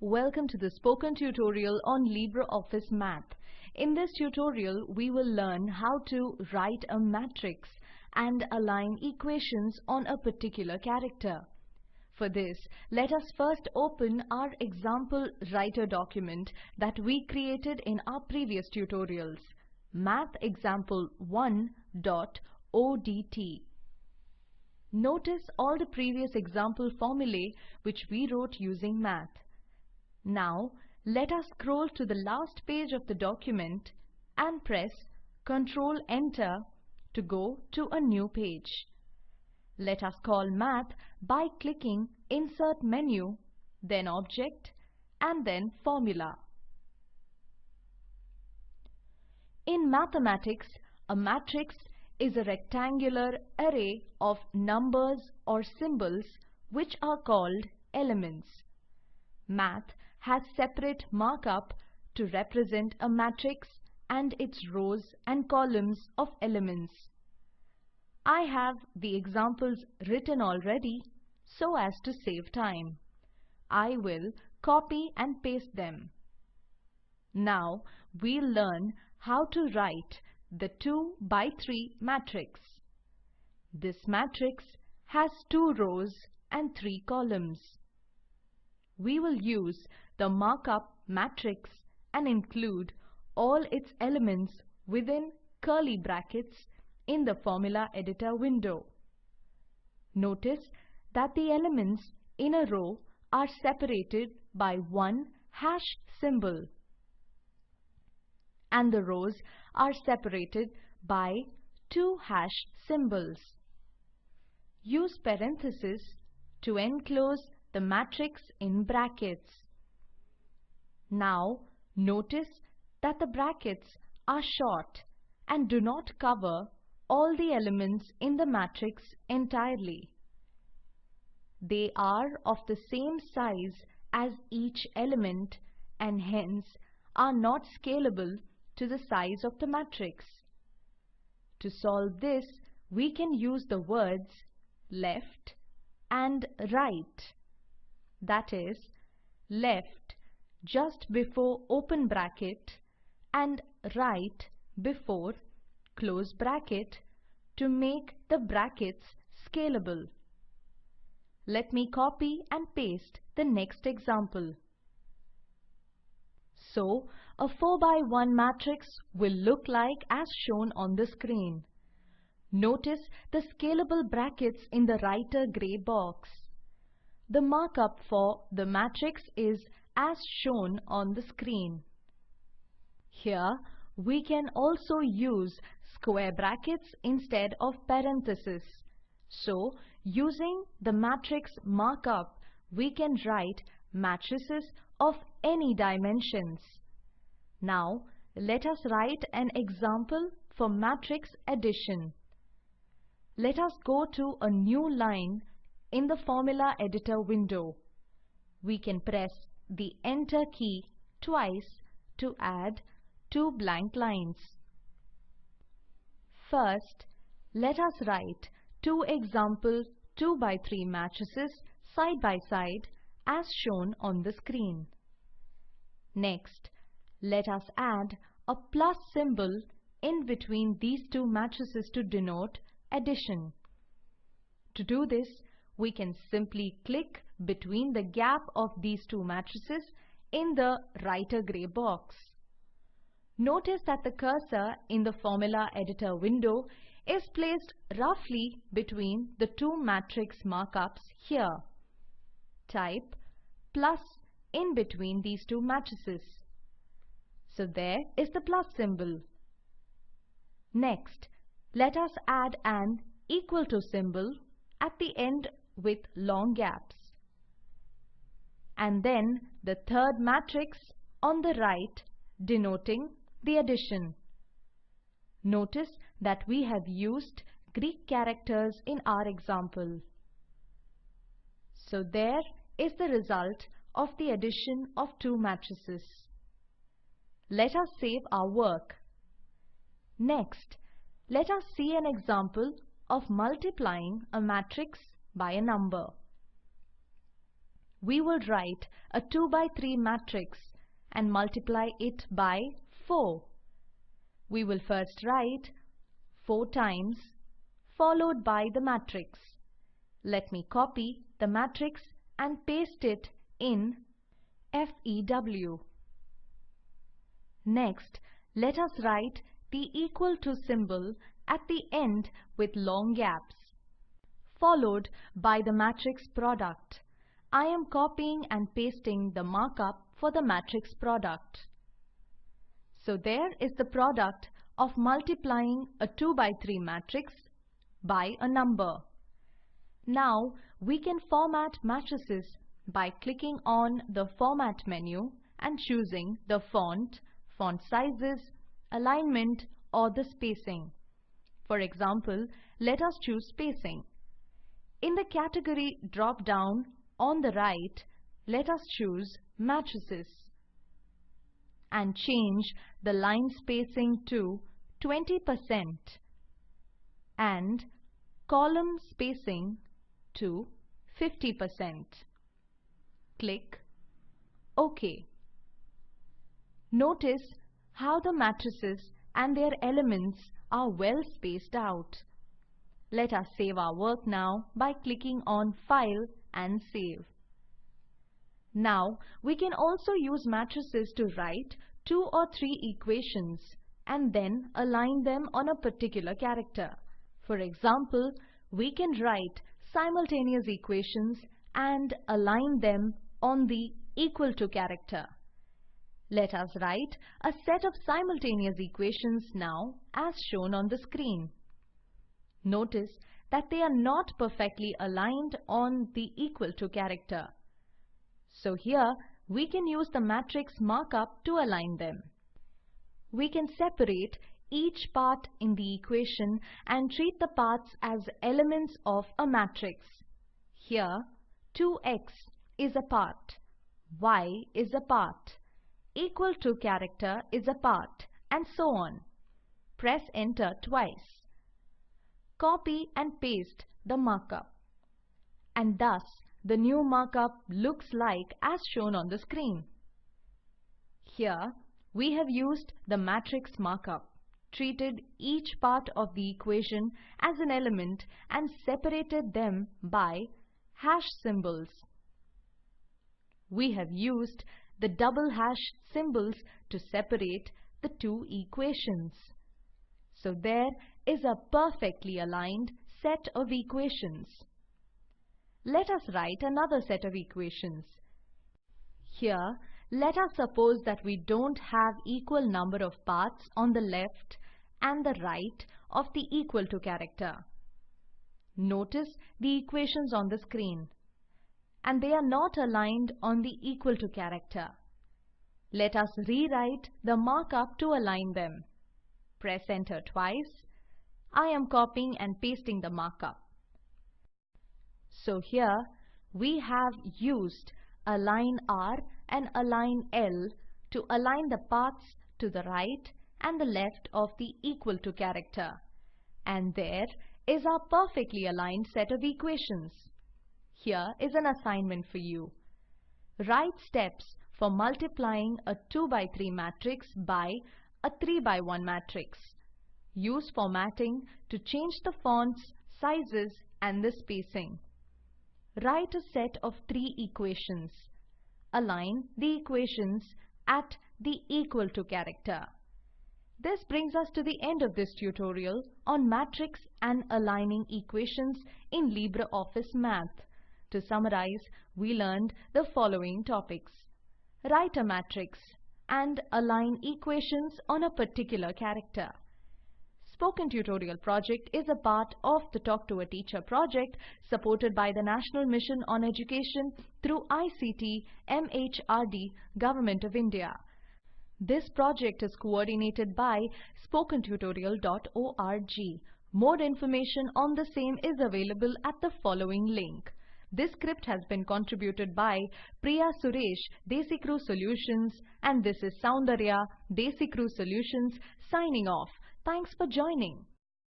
Welcome to the spoken tutorial on LibreOffice Math. In this tutorial, we will learn how to write a matrix and align equations on a particular character. For this, let us first open our example writer document that we created in our previous tutorials, mathexample1.odt. Notice all the previous example formulae which we wrote using math. Now, let us scroll to the last page of the document and press Ctrl Enter to go to a new page. Let us call Math by clicking Insert menu, then Object, and then Formula. In mathematics, a matrix is a rectangular array of numbers or symbols which are called elements. Math has separate markup to represent a matrix and its rows and columns of elements. I have the examples written already so as to save time. I will copy and paste them. Now we'll learn how to write the 2 by 3 matrix. This matrix has two rows and three columns. We will use the markup matrix and include all its elements within curly brackets in the formula editor window. Notice that the elements in a row are separated by one hash symbol and the rows are separated by two hash symbols. Use parentheses to enclose the matrix in brackets. Now notice that the brackets are short and do not cover all the elements in the matrix entirely. They are of the same size as each element and hence are not scalable to the size of the matrix. To solve this, we can use the words left and right. That is, left just before open bracket and right before close bracket to make the brackets scalable. Let me copy and paste the next example. So, a 4 by 1 matrix will look like as shown on the screen. Notice the scalable brackets in the writer gray box. The markup for the matrix is as shown on the screen. Here, we can also use square brackets instead of parentheses. So, using the matrix markup, we can write matrices of any dimensions. Now, let us write an example for matrix addition. Let us go to a new line in the formula editor window. We can press the enter key twice to add two blank lines. First, let us write two example 2 by 3 matrices side by side as shown on the screen. Next, let us add a plus symbol in between these two matrices to denote addition. To do this, we can simply click between the gap of these two matrices in the writer gray box. Notice that the cursor in the formula editor window is placed roughly between the two matrix markups here. Type plus in between these two matrices. So there is the plus symbol. Next, let us add an equal to symbol at the end with long gaps. And then the third matrix on the right denoting the addition. Notice that we have used Greek characters in our example. So there is the result of the addition of two matrices. Let us save our work. Next, let us see an example of multiplying a matrix by a number. we will write a 2 by 3 matrix and multiply it by 4. We will first write 4 times followed by the matrix. Let me copy the matrix and paste it in FEW. Next, let us write the equal to symbol at the end with long gaps, followed by the matrix product. I am copying and pasting the markup for the matrix product. So there is the product of multiplying a 2 by 3 matrix by a number. Now we can format matrices by clicking on the Format menu and choosing the font, font sizes, alignment or the spacing. For example, let us choose spacing. In the category drop-down on the right, let us choose Matrices and change the line spacing to 20% and column spacing to 50%. Click OK. Notice how the matrices and their elements are well spaced out. Let us save our work now by clicking on File and Save. Now, we can also use matrices to write two or three equations and then align them on a particular character. For example, we can write simultaneous equations and align them on the equal to character. Let us write a set of simultaneous equations now as shown on the screen. Notice that they are not perfectly aligned on the equal to character. So here we can use the matrix markup to align them. We can separate each part in the equation and treat the parts as elements of a matrix. Here 2x is a part, y is a part, equal to character is a part and so on. Press enter twice. Copy and paste the markup. And thus the new markup looks like as shown on the screen. Here we have used the matrix markup, treated each part of the equation as an element and separated them by hash symbols. We have used the double hash symbols to separate the two equations. So there is a perfectly aligned set of equations. Let us write another set of equations. Here, let us suppose that we don't have equal number of paths on the left and the right of the equal to character. Notice the equations on the screen. And they are not aligned on the equal to character. Let us rewrite the markup to align them. Press enter twice. I am copying and pasting the markup. So here we have used align R and align L to align the paths to the right and the left of the equal to character. And there is our perfectly aligned set of equations. Here is an assignment for you. Write steps for multiplying a 2 by 3 matrix by a 3 by 1 matrix. Use formatting to change the fonts, sizes and the spacing. Write a set of three equations. Align the equations at the equal to character. This brings us to the end of this tutorial on matrix and aligning equations in LibreOffice Math. To summarize, we learned the following topics. Write a matrix and align equations on a particular character. Spoken Tutorial project is a part of the Talk to a Teacher project supported by the National Mission on Education through ICT MHRD Government of India. This project is coordinated by spokentutorial.org. More information on the same is available at the following link. This script has been contributed by Priya Suresh, DesiCrew Solutions and this is Soundarya, DesiCrew Solutions signing off. Thanks for joining.